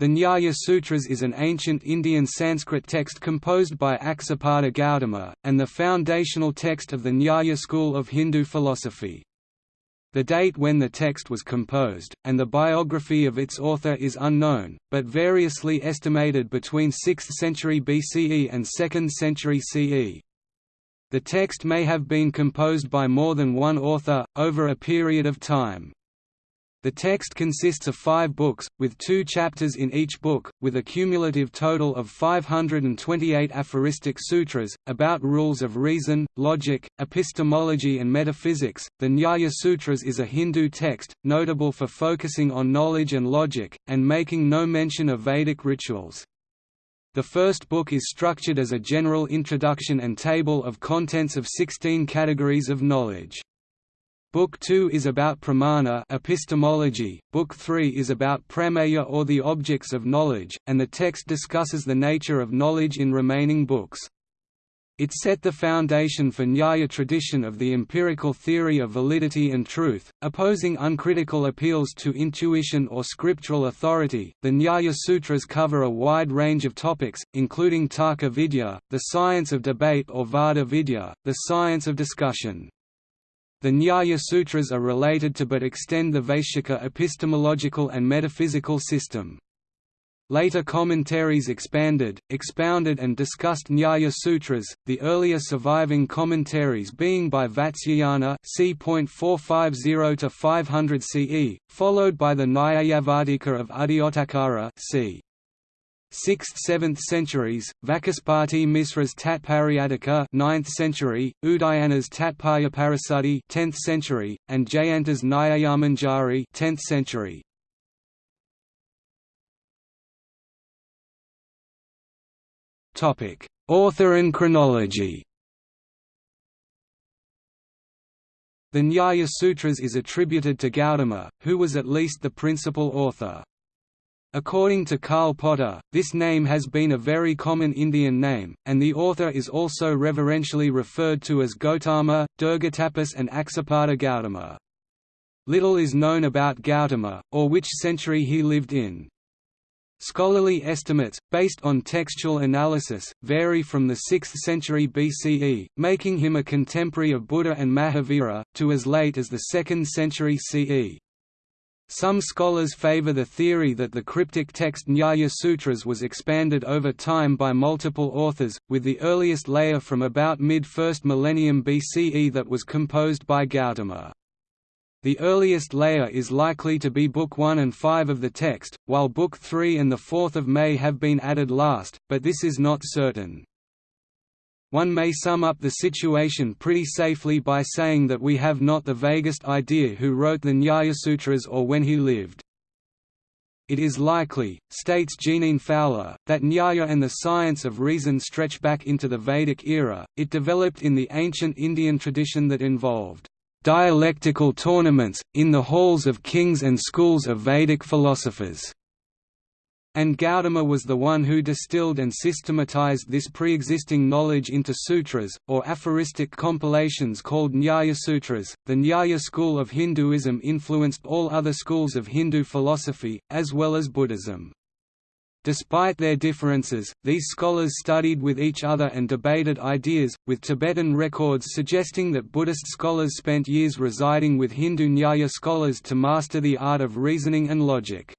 The Nyaya Sutras is an ancient Indian Sanskrit text composed by Aksapada Gautama, and the foundational text of the Nyaya school of Hindu philosophy. The date when the text was composed, and the biography of its author is unknown, but variously estimated between 6th century BCE and 2nd century CE. The text may have been composed by more than one author, over a period of time. The text consists of five books, with two chapters in each book, with a cumulative total of 528 aphoristic sutras, about rules of reason, logic, epistemology, and metaphysics. The Nyaya Sutras is a Hindu text, notable for focusing on knowledge and logic, and making no mention of Vedic rituals. The first book is structured as a general introduction and table of contents of 16 categories of knowledge. Book 2 is about pramana epistemology, Book 3 is about prameya or the objects of knowledge, and the text discusses the nature of knowledge in remaining books. It set the foundation for Nyaya tradition of the empirical theory of validity and truth, opposing uncritical appeals to intuition or scriptural authority. The Nyaya Sutras cover a wide range of topics, including Tarka Vidya, the science of debate or Vada Vidya, the science of discussion. The Nyaya Sutras are related to but extend the Vaisheshika epistemological and metaphysical system. Later commentaries expanded, expounded and discussed Nyaya Sutras, the earlier surviving commentaries being by Vatsyayana c. 450 500 CE, followed by the Nyayavartika of Uddyotakara c. 6th–7th centuries, Vachaspati Misra's Tatparyatika 9th century, Udayana's Tatparyaparasati 10th century, and Jayanta's Nyayamanjari 10th century. Topic: Author and chronology. The Nyaya Sutras is attributed to Gautama, who was at least the principal author. According to Karl Potter, this name has been a very common Indian name, and the author is also reverentially referred to as Gautama, Dirghatapas and Aksapada Gautama. Little is known about Gautama, or which century he lived in. Scholarly estimates, based on textual analysis, vary from the 6th century BCE, making him a contemporary of Buddha and Mahavira, to as late as the 2nd century CE. Some scholars favor the theory that the cryptic text Nyaya Sutras was expanded over time by multiple authors, with the earliest layer from about mid-1st millennium BCE that was composed by Gautama. The earliest layer is likely to be Book 1 and 5 of the text, while Book 3 and the 4th of May have been added last, but this is not certain. One may sum up the situation pretty safely by saying that we have not the vaguest idea who wrote the Nyaya Sutras or when he lived. It is likely, states Jeaneane Fowler, that Nyaya and the science of reason stretch back into the Vedic era. It developed in the ancient Indian tradition that involved dialectical tournaments, in the halls of kings and schools of Vedic philosophers and Gautama was the one who distilled and systematized this pre-existing knowledge into sutras, or aphoristic compilations called Nyaya Sutras. The Nyaya school of Hinduism influenced all other schools of Hindu philosophy, as well as Buddhism. Despite their differences, these scholars studied with each other and debated ideas, with Tibetan records suggesting that Buddhist scholars spent years residing with Hindu Nyaya scholars to master the art of reasoning and logic.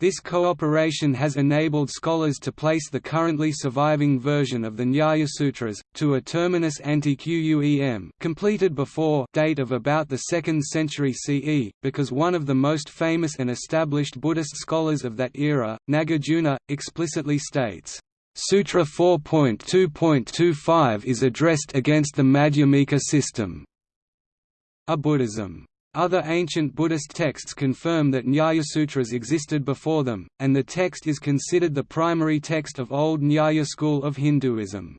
This cooperation has enabled scholars to place the currently surviving version of the Nyaya Sutras, to a terminus ante quem completed before date of about the 2nd century CE, because one of the most famous and established Buddhist scholars of that era, Nagarjuna, explicitly states, Sutra 4.2.25 is addressed against the Madhyamika system. A Buddhism other ancient Buddhist texts confirm that Nyaya-sutras existed before them, and the text is considered the primary text of old Nyaya school of Hinduism.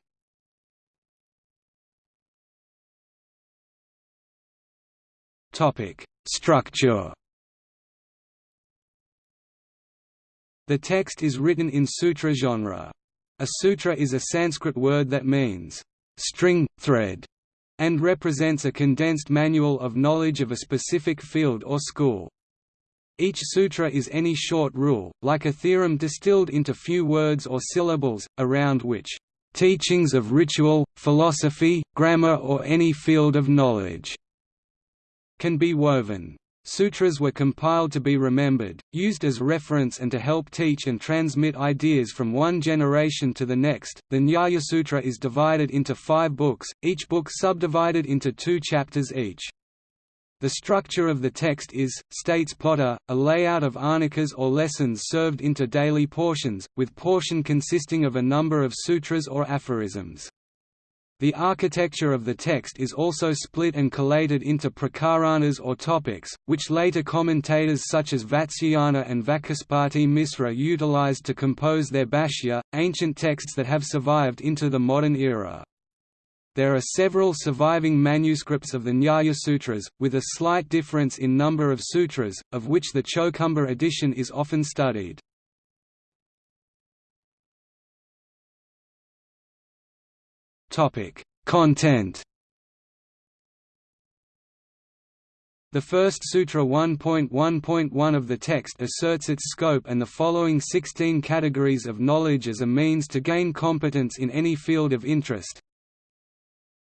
Structure The text is written in sutra genre. A sutra is a Sanskrit word that means, string, thread, and represents a condensed manual of knowledge of a specific field or school. Each sutra is any short rule, like a theorem distilled into few words or syllables, around which teachings of ritual, philosophy, grammar or any field of knowledge can be woven. Sutras were compiled to be remembered, used as reference and to help teach and transmit ideas from one generation to the next. The Nyaya Sutra is divided into five books, each book subdivided into two chapters each. The structure of the text is, states Potter, a layout of ahnikas or lessons served into daily portions, with portion consisting of a number of sutras or aphorisms. The architecture of the text is also split and collated into prakaranas or topics, which later commentators such as Vatsyayana and Vachaspati Misra utilized to compose their bhashya, ancient texts that have survived into the modern era. There are several surviving manuscripts of the Nyaya Sutras, with a slight difference in number of sutras, of which the Chowkhamba edition is often studied. Content. The first Sutra 1.1.1 of the text asserts its scope and the following 16 categories of knowledge as a means to gain competence in any field of interest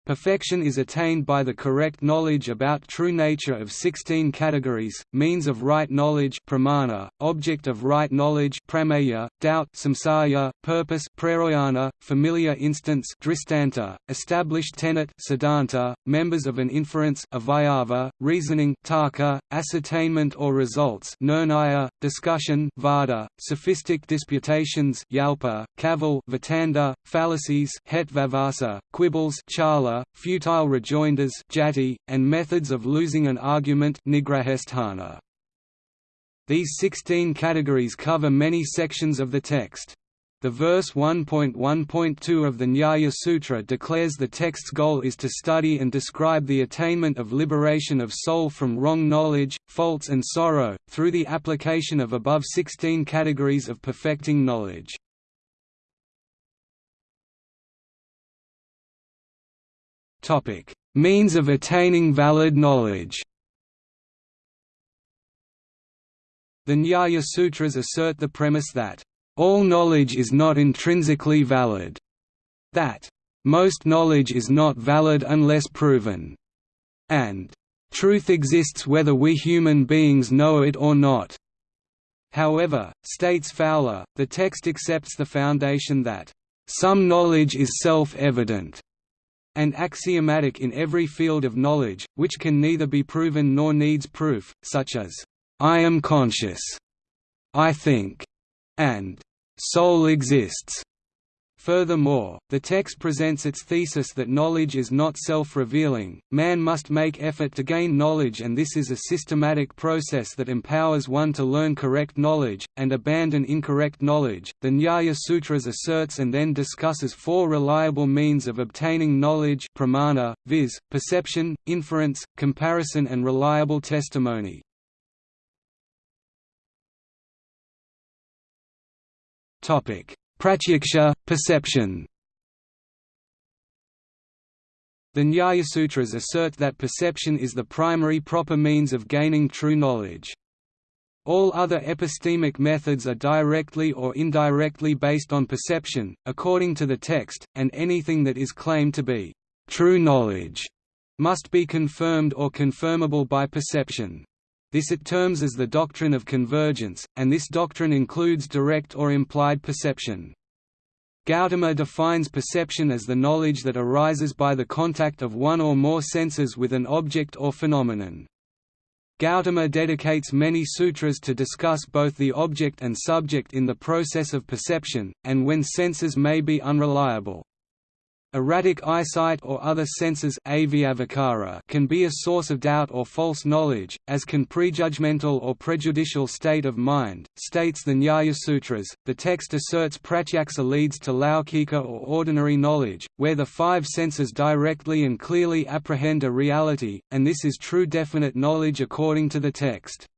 Perfection is attained by the correct knowledge about true nature of 16 categories, means of right knowledge pramana, object of right knowledge prameya, doubt samsaya, purpose prayojana, familiar instance dristanta, established tenet siddhanta, members of an inference avayava, reasoning tarka, ascertainment or results nirnaya, discussion vada, sophistic disputations yalpa, cavil vitanda, fallacies hetvabhasa, quibbles chala, futile rejoinders jati, and methods of losing an argument. These 16 categories cover many sections of the text. The verse 1.1.2 of the Nyaya Sutra declares the text's goal is to study and describe the attainment of liberation of soul from wrong knowledge, faults and sorrow, through the application of above 16 categories of perfecting knowledge. Topic: Means of attaining valid knowledge. The Nyaya Sutras assert the premise that all knowledge is not intrinsically valid, that most knowledge is not valid unless proven, and truth exists whether we human beings know it or not. However, states Fowler, the text accepts the foundation that some knowledge is self-evident, and axiomatic in every field of knowledge, which can neither be proven nor needs proof, such as, "'I am conscious'", "'I think'", and "'soul exists'". Furthermore, the text presents its thesis that knowledge is not self-revealing, man must make effort to gain knowledge and this is a systematic process that empowers one to learn correct knowledge, and abandon incorrect knowledge. The Nyaya Sutras asserts and then discusses four reliable means of obtaining knowledge pramana, viz., perception, inference, comparison and reliable testimony. Topic Pratyaksha, perception The Nyaya Sutras assert that perception is the primary proper means of gaining true knowledge. All other epistemic methods are directly or indirectly based on perception, according to the text, and anything that is claimed to be true knowledge must be confirmed or confirmable by perception. This it terms as the doctrine of convergence, and this doctrine includes direct or implied perception. Gautama defines perception as the knowledge that arises by the contact of one or more senses with an object or phenomenon. Gautama dedicates many sutras to discuss both the object and subject in the process of perception, and when senses may be unreliable. Erratic eyesight or other senses can be a source of doubt or false knowledge, as can prejudgmental or prejudicial state of mind, states the Nyaya Sutras. The text asserts pratyaksa leads to laukika or ordinary knowledge, where the five senses directly and clearly apprehend a reality, and this is true definite knowledge according to the text.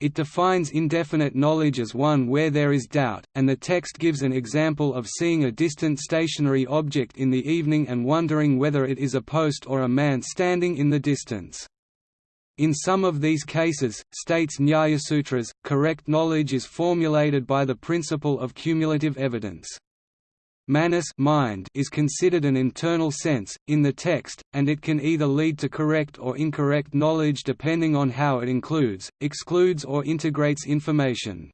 It defines indefinite knowledge as one where there is doubt, and the text gives an example of seeing a distant stationary object in the evening and wondering whether it is a post or a man standing in the distance. In some of these cases, states Nyayasutras, correct knowledge is formulated by the principle of cumulative evidence. Manas mind is considered an internal sense, in the text, and it can either lead to correct or incorrect knowledge depending on how it includes, excludes or integrates information.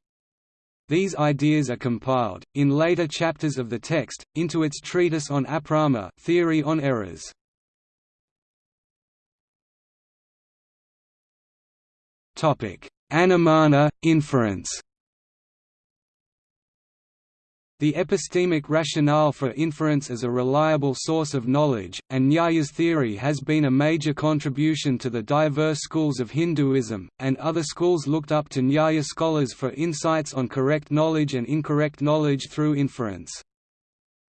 These ideas are compiled, in later chapters of the text, into its treatise on aprama theory on errors. Anumana, inference The epistemic rationale for inference as a reliable source of knowledge, and Nyaya's theory has been a major contribution to the diverse schools of Hinduism, and other schools looked up to Nyaya scholars for insights on correct knowledge and incorrect knowledge through inference.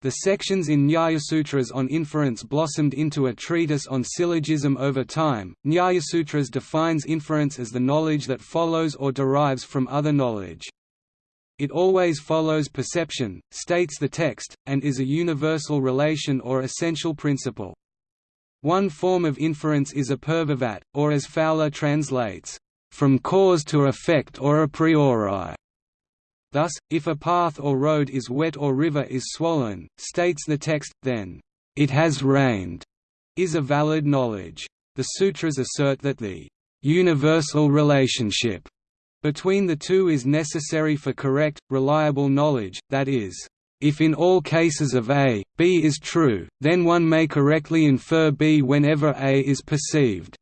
The sections in Nyayasutras on inference blossomed into a treatise on syllogism over time. Nyayasutras defines inference as the knowledge that follows or derives from other knowledge. It always follows perception, states the text, and is a universal relation or essential principle. One form of inference is a purvavat, or as Fowler translates, from cause to effect or a priori. Thus, if a path or road is wet or river is swollen, states the text, then, "...it has rained", is a valid knowledge. The sutras assert that the universal relationship between the two is necessary for correct, reliable knowledge, that is, if in all cases of A, B is true, then one may correctly infer B whenever A is perceived.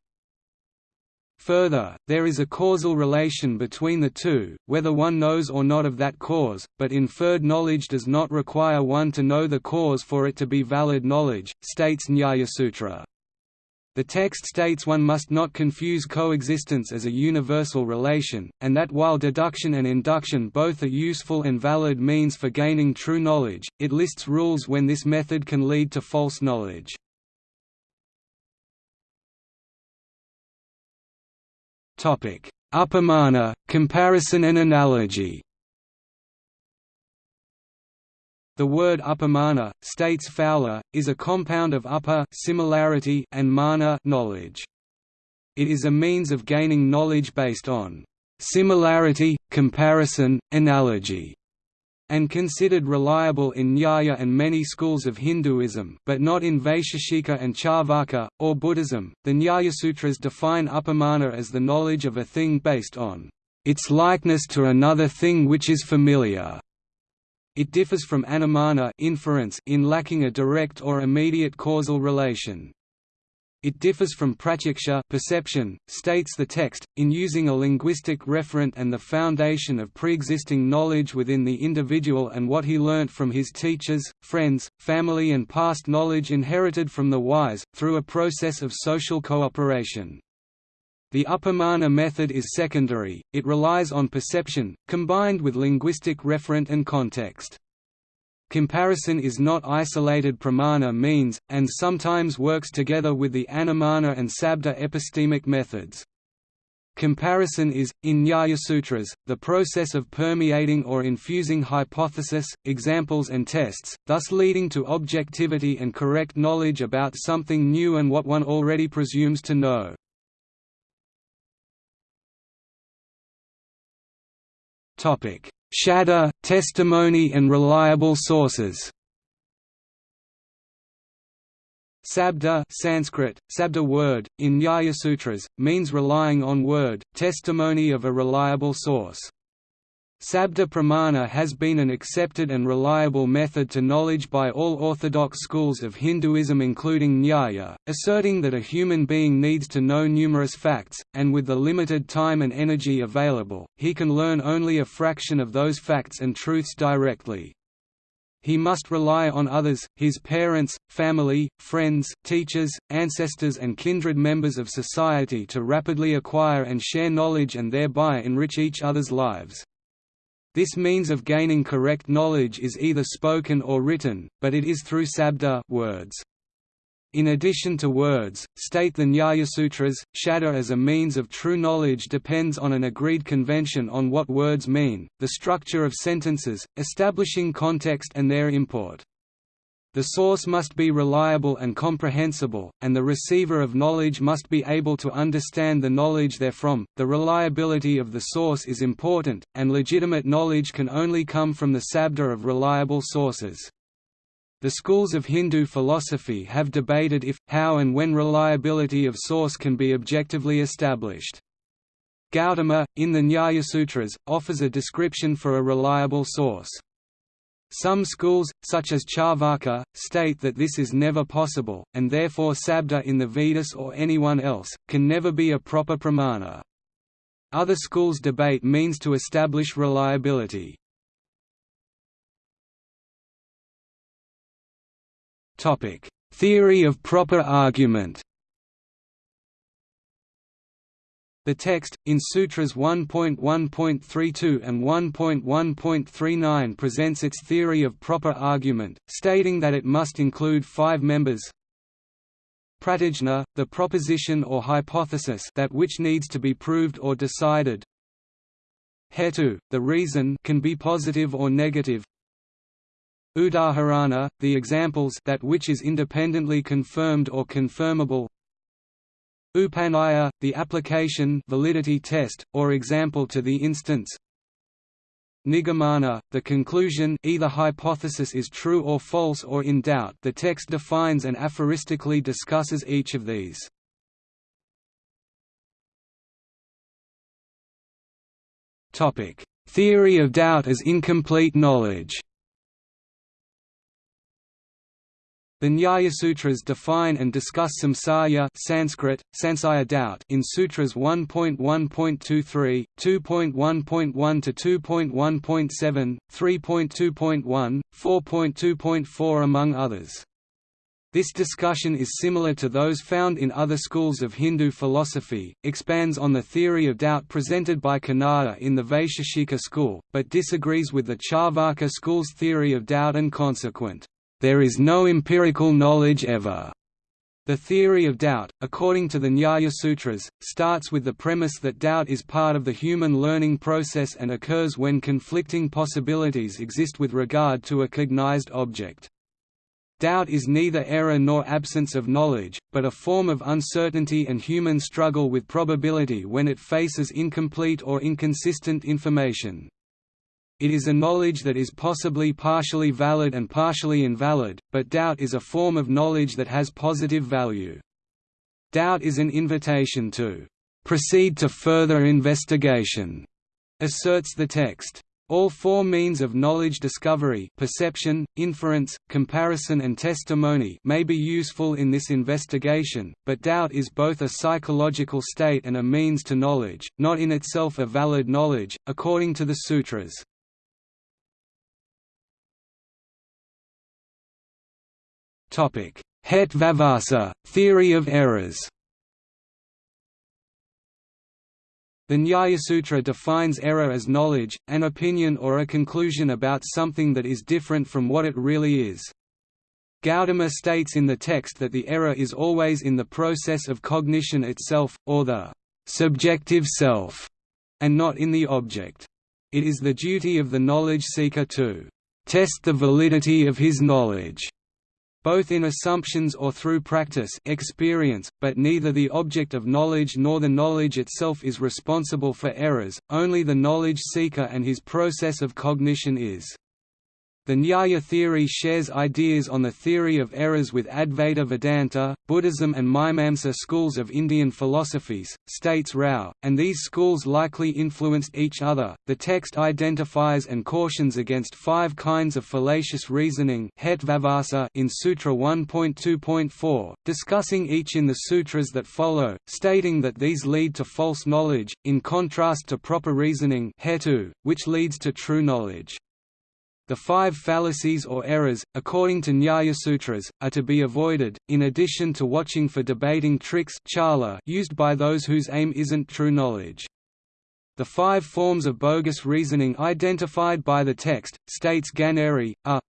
Further, there is a causal relation between the two, whether one knows or not of that cause, but inferred knowledge does not require one to know the cause for it to be valid knowledge, states Nyayasutra. The text states one must not confuse coexistence as a universal relation, and that while deduction and induction both are useful and valid means for gaining true knowledge, it lists rules when this method can lead to false knowledge. Upamana, comparison and analogy. The word upamana, states Fowler, is a compound of upper similarity and mana knowledge. It is a means of gaining knowledge based on similarity, comparison, analogy, and considered reliable in Nyaya and many schools of Hinduism but not in Vaisheshika and Charvaka, or Buddhism. The Nyaya Sutras define upamana as the knowledge of a thing based on its likeness to another thing which is familiar. It differs from anumana inference in lacking a direct or immediate causal relation. It differs from pratyaksha perception, states the text, in using a linguistic referent and the foundation of pre-existing knowledge within the individual and what he learnt from his teachers, friends, family and past knowledge inherited from the wise, through a process of social cooperation. The upamana method is secondary, it relies on perception, combined with linguistic referent and context. Comparison is not isolated pramana means, and sometimes works together with the anumana and sabda epistemic methods. Comparison is, in Nyayasutras, the process of permeating or infusing hypothesis, examples and tests, thus leading to objectivity and correct knowledge about something new and what one already presumes to know. Shabda, testimony and reliable sources Sabda Sanskrit, sabda word, in Nyayasutras, means relying on word, testimony of a reliable source. Sabda pramana has been an accepted and reliable method to knowledge by all orthodox schools of Hinduism including Nyaya, asserting that a human being needs to know numerous facts, and with the limited time and energy available, he can learn only a fraction of those facts and truths directly. He must rely on others, his parents, family, friends, teachers, ancestors and kindred members of society to rapidly acquire and share knowledge and thereby enrich each other's lives. This means of gaining correct knowledge is either spoken or written, but it is through sabda words. In addition to words, state the Nyayasutras, shabda as a means of true knowledge depends on an agreed convention on what words mean, the structure of sentences, establishing context and their import. The source must be reliable and comprehensible, and the receiver of knowledge must be able to understand the knowledge therefrom. The reliability of the source is important, and legitimate knowledge can only come from the sabda of reliable sources. The schools of Hindu philosophy have debated if, how and when reliability of source can be objectively established. Gautama, in the Nyaya-sutras, offers a description for a reliable source. Some schools, such as Charvaka, state that this is never possible, and therefore Sabda in the Vedas or anyone else, can never be a proper pramana. Other schools debate means to establish reliability. Theory of proper argument The text, in Sutras 1.1.32 and 1.1.39 presents its theory of proper argument, stating that it must include five members. Pratijna, the proposition or hypothesis that which needs to be proved or decided. Hetu, the reason can be positive or negative. Udaharana, the examples that which is independently confirmed or confirmable Upanaya, the application validity test, or example to the instance. Nigamana, the conclusion either hypothesis is true or false or in doubt. The text defines and aphoristically discusses each of these. Theory of doubt as incomplete knowledge The Nyaya-sutras define and discuss samsaya Sanskrit, sansaya doubt in Sutras 1.1.23, 2.1.1 to 2.1.7, 3.2.1, 4.2.4 among others. This discussion is similar to those found in other schools of Hindu philosophy, expands on the theory of doubt presented by Kanada in the Vaisheshika school, but disagrees with the Charvaka school's theory of doubt and consequent there is no empirical knowledge ever. The theory of doubt, according to the Nyaya Sutras, starts with the premise that doubt is part of the human learning process and occurs when conflicting possibilities exist with regard to a cognized object. Doubt is neither error nor absence of knowledge, but a form of uncertainty and human struggle with probability when it faces incomplete or inconsistent information. It is a knowledge that is possibly partially valid and partially invalid, but doubt is a form of knowledge that has positive value. Doubt is an invitation to proceed to further investigation, asserts the text. All four means of knowledge discovery perception, inference, comparison and testimony may be useful in this investigation, but doubt is both a psychological state and a means to knowledge, not in itself a valid knowledge, according to the sutras. Hetvabhasa, theory of errors The Nyayasutra defines error as knowledge, an opinion or a conclusion about something that is different from what it really is. Gautama states in the text that the error is always in the process of cognition itself, or the subjective self, and not in the object. It is the duty of the knowledge seeker to test the validity of his knowledge both in assumptions or through practice experience, but neither the object of knowledge nor the knowledge itself is responsible for errors, only the knowledge seeker and his process of cognition is. The Nyaya theory shares ideas on the theory of errors with Advaita Vedanta, Buddhism and Mimamsa schools of Indian philosophies, states Rao, and these schools likely influenced each other. The text identifies and cautions against five kinds of fallacious reasoning in Sutra 1.2.4, discussing each in the sutras that follow, stating that these lead to false knowledge, in contrast to proper reasoning which leads to true knowledge. The five fallacies or errors, according to Nyaya-sutras, are to be avoided, in addition to watching for debating tricks used by those whose aim isn't true knowledge. The five forms of bogus reasoning identified by the text, states Ganeri, are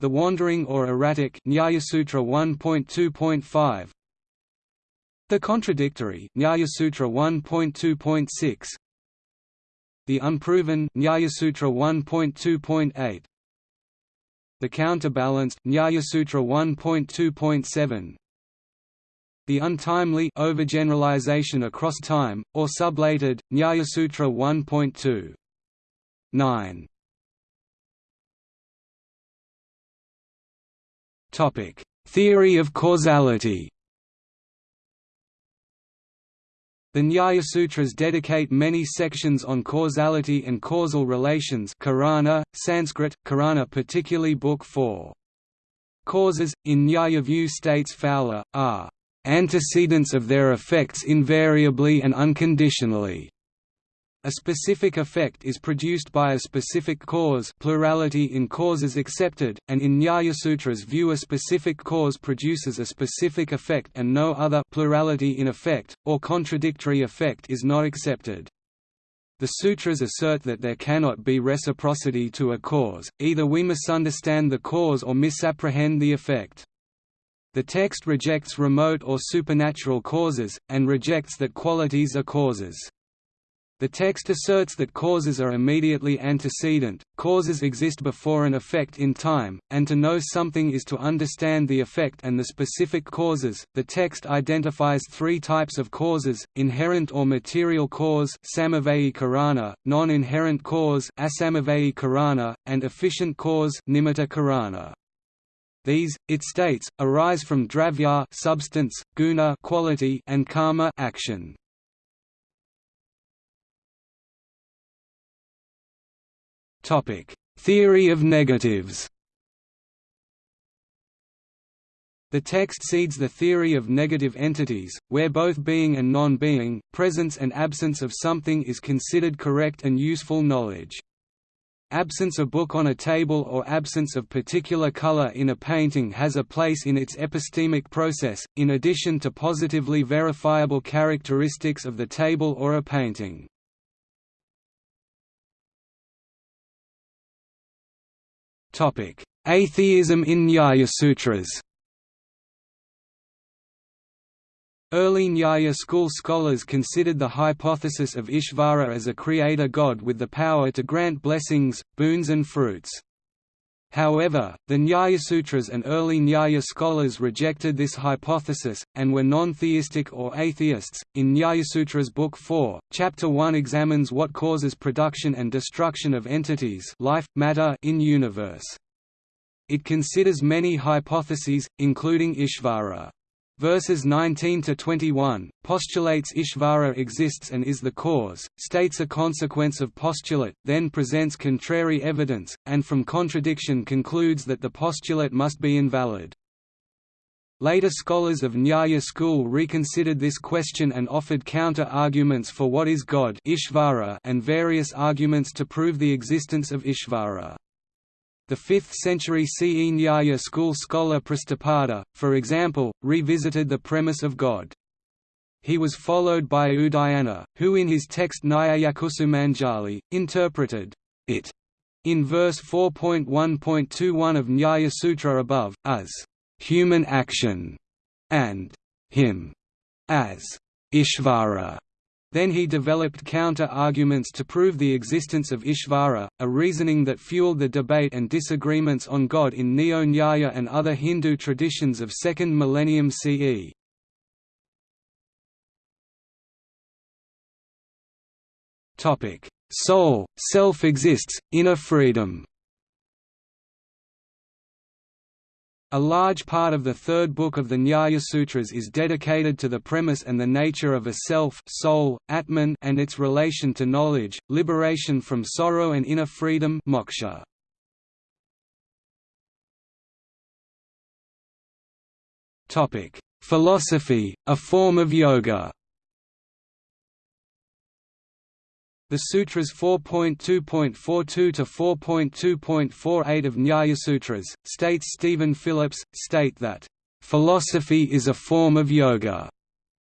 the wandering or erratic Nyaya-sutra 1.2.5 the contradictory Nyaya-sutra 1.2.6 the Unproven Nyayasutra 1.2.8 the counterbalanced Nyaya Sutra 1.2.7 the untimely overgeneralization across time, or sublated, Nyaya Sutra 1.2. 9. Topic: Theory of causality. The Nyaya Sutras dedicate many sections on causality and causal relations Karana, Sanskrit, Karana particularly Book 4. Causes, in Nyaya view states Fowler, are antecedents of their effects invariably and unconditionally. A specific effect is produced by a specific cause plurality in causes accepted, and in Nyayasutras view a specific cause produces a specific effect and no other plurality in effect, or contradictory effect is not accepted. The sutras assert that there cannot be reciprocity to a cause, either we misunderstand the cause or misapprehend the effect. The text rejects remote or supernatural causes, and rejects that qualities are causes. The text asserts that causes are immediately antecedent, causes exist before an effect in time, and to know something is to understand the effect and the specific causes. The text identifies three types of causes: inherent or material cause, karana, non-inherent cause, karana, and efficient cause, karana. These, it states, arise from dravya substance, guna quality, and karma action. Theory of negatives. The text seeds the theory of negative entities, where both being and non-being, presence and absence of something is considered correct and useful knowledge. Absence of book on a table or absence of particular color in a painting has a place in its epistemic process, in addition to positively verifiable characteristics of the table or a painting. Atheism in Nyaya Sutras Early Nyaya school scholars considered the hypothesis of Ishvara as a creator god with the power to grant blessings, boons and fruits. However, the Nyaya Sutras and early Nyaya scholars rejected this hypothesis, and were non-theistic or atheists. In Nyayasutras Book 4, Chapter 1 examines what causes production and destruction of entities life, matter in universe. It considers many hypotheses, including Ishvara. Verses 19 to 21 postulates Ishvara exists and is the cause, states a consequence of postulate, then presents contrary evidence, and from contradiction concludes that the postulate must be invalid. Later scholars of Nyaya school reconsidered this question and offered counter-arguments for what is God Ishvara and various arguments to prove the existence of Ishvara. The 5th century CE Nyaya school scholar Prashastapada, for example, revisited the premise of God. He was followed by Udayana, who in his text Nyayakusumanjali, interpreted it in verse 4.1.21 of Nyaya Sutra above, as human action, and him as Ishvara. Then he developed counter-arguments to prove the existence of Ishvara, a reasoning that fueled the debate and disagreements on God in Neo-Nyaya and other Hindu traditions of 2nd millennium CE. Soul, self exists, inner freedom A large part of the third book of the Nyaya Sutras is dedicated to the premise and the nature of a self soul, Atman and its relation to knowledge, liberation from sorrow and inner freedom moksha. Philosophy, a form of yoga The Sutras 4.2.42 to 4.2.48 of Nyayasutras, states Stephen Phillips, state that, "...philosophy is a form of yoga."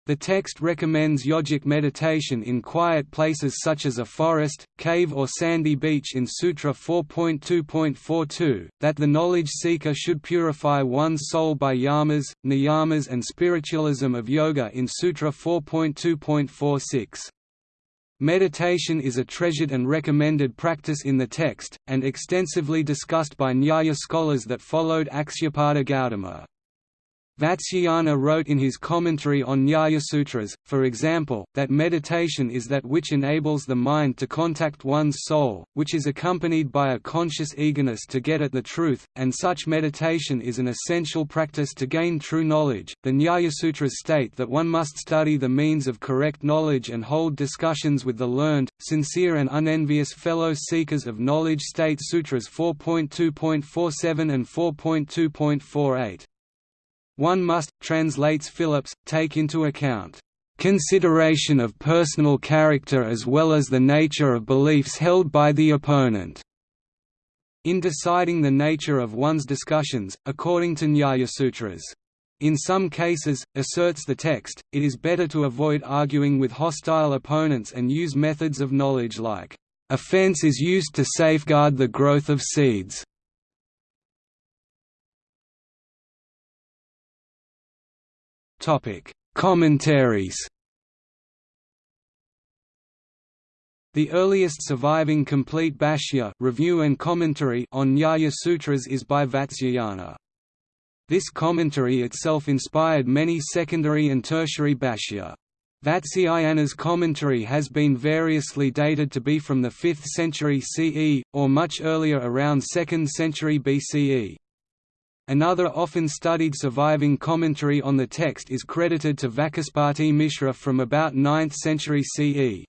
The text recommends yogic meditation in quiet places such as a forest, cave or sandy beach in Sutra 4.2.42, that the knowledge seeker should purify one's soul by yamas, niyamas and spiritualism of yoga in Sutra 4.2.46. Meditation is a treasured and recommended practice in the text, and extensively discussed by Nyaya scholars that followed Akshapada Gautama. Vatsyayana wrote in his commentary on Nyaya Sutras, for example, that meditation is that which enables the mind to contact one's soul, which is accompanied by a conscious eagerness to get at the truth, and such meditation is an essential practice to gain true knowledge. The Nyaya Sutras state that one must study the means of correct knowledge and hold discussions with the learned, sincere, and unenvious fellow seekers of knowledge. State Sutras 4.2.47 and 4.2.48. One must, translates Phillips, take into account consideration of personal character as well as the nature of beliefs held by the opponent. In deciding the nature of one's discussions, according to Nyaya Sutras. In some cases, asserts the text, it is better to avoid arguing with hostile opponents and use methods of knowledge like, "...a fence is used to safeguard the growth of seeds." Topic: Commentaries. The earliest surviving complete bhashya review and commentary on Nyaya Sutras is by Vatsyayana. This commentary itself inspired many secondary and tertiary bhashya. Vatsyayana's commentary has been variously dated to be from the 5th century CE, or much earlier around 2nd century BCE. Another often studied surviving commentary on the text is credited to Vachaspati Mishra from about 9th century CE.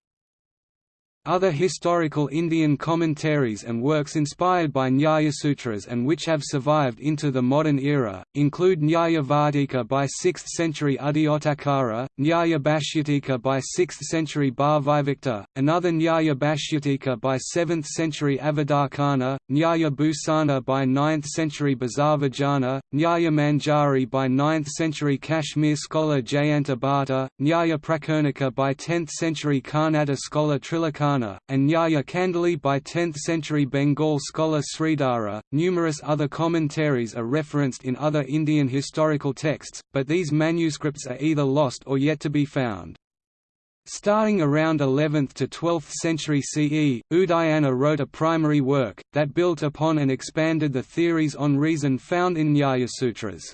Other historical Indian commentaries and works inspired by Nyaya Sutras and which have survived into the modern era, include Nyaya Vartika by 6th century Uddyotakara, Nyaya Bhashyatika by 6th century Bhavivikta, another Nyaya Bhashyatika by 7th century Avadarkhana, Nyaya Bhusana by 9th century Bhasarvajna, Nyaya Manjari by 9th century Kashmir scholar Jayanta Bhatta, Nyaya Prakarnika by 10th century Karnata scholar And Nyaya Kandali by 10th-century Bengal scholar Sridhara. Numerous other commentaries are referenced in other Indian historical texts, but these manuscripts are either lost or yet to be found. Starting around 11th to 12th century CE, Udayana wrote a primary work, that built upon and expanded the theories on reason found in Nyaya Sutras.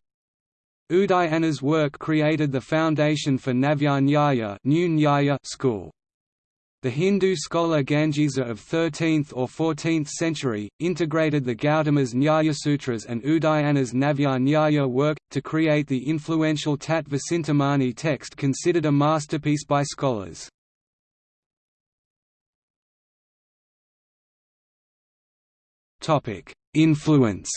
Udayana's work created the foundation for Navya Nyaya, New Nyaya school. The Hindu scholar Gangesa of 13th or 14th century, integrated the Gautama's Nyaya Sutras and Udayana's Navya Nyaya work, to create the influential Tattva Chintamani text considered a masterpiece by scholars. Influence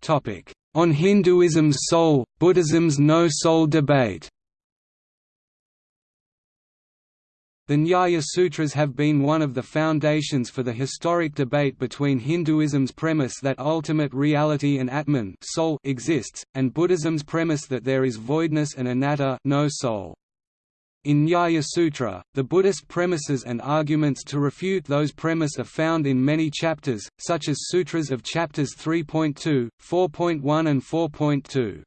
Topic on Hinduism's soul, Buddhism's no-soul debate The Nyaya Sutras have been one of the foundations for the historic debate between Hinduism's premise that ultimate reality and Atman soul exists, and Buddhism's premise that there is voidness and anatta no soul. In Nyaya Sutra, the Buddhist premises and arguments to refute those premise are found in many chapters, such as sutras of chapters 3.2, 4.1 and 4.2.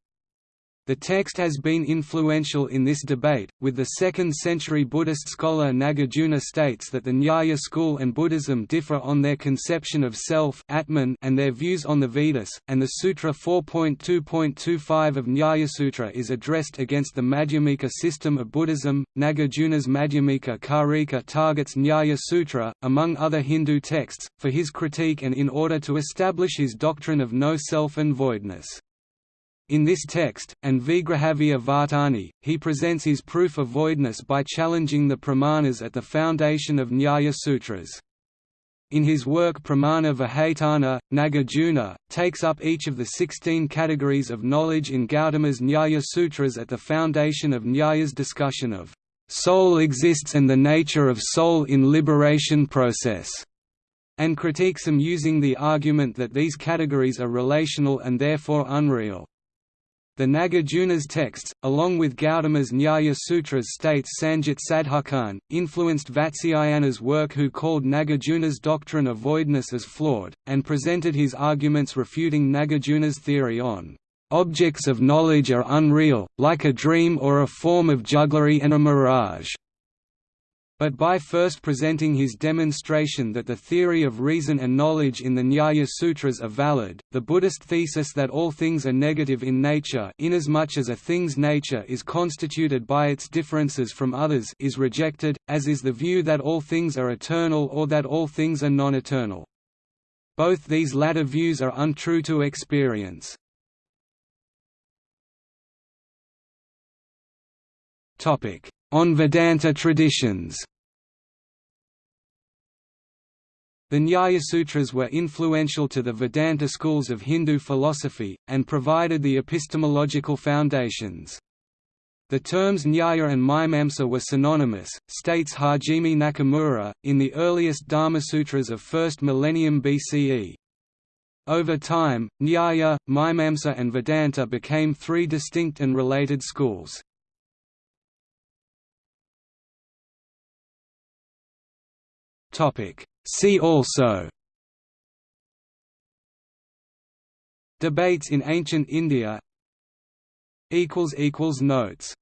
The text has been influential in this debate, with the 2nd century Buddhist scholar Nagarjuna states that the Nyaya school and Buddhism differ on their conception of self Atman and their views on the Vedas, and the Sutra 4.2.25 of Nyaya Sutra is addressed against the Madhyamika system of Buddhism. Nagarjuna's Madhyamika Karika targets Nyaya Sutra, among other Hindu texts, for his critique and in order to establish his doctrine of no self and voidness. In this text, and Vigrahavya Vartani, he presents his proof of voidness by challenging the pramanas at the foundation of Nyaya Sutras. In his work Pramana Vihatana, Nagarjuna, takes up each of the 16 categories of knowledge in Gautama's Nyaya Sutras at the foundation of Nyaya's discussion of soul exists and the nature of soul in liberation process, and critiques them using the argument that these categories are relational and therefore unreal. The Nagarjuna's texts, along with Gautama's Nyaya Sutras states Sanjit Sadhukhan, influenced Vatsyayana's work who called Nagarjuna's doctrine of voidness as flawed, and presented his arguments refuting Nagarjuna's theory on objects of knowledge are unreal, like a dream or a form of jugglery and a mirage but by first presenting his demonstration that the theory of reason and knowledge in the Nyaya Sutras are valid, the Buddhist thesis that all things are negative in nature inasmuch as a thing's nature is constituted by its differences from others is rejected, as is the view that all things are eternal or that all things are non-eternal. Both these latter views are untrue to experience. On Vedanta traditions The Nyaya Sutras were influential to the Vedanta schools of Hindu philosophy, and provided the epistemological foundations. The terms Nyaya and Mimamsa were synonymous, states Hajime Nakamura, in the earliest Dharmasutras of 1st millennium BCE. Over time, Nyaya, Mimamsa and Vedanta became three distinct and related schools. Topic: See also Debates in ancient India Notes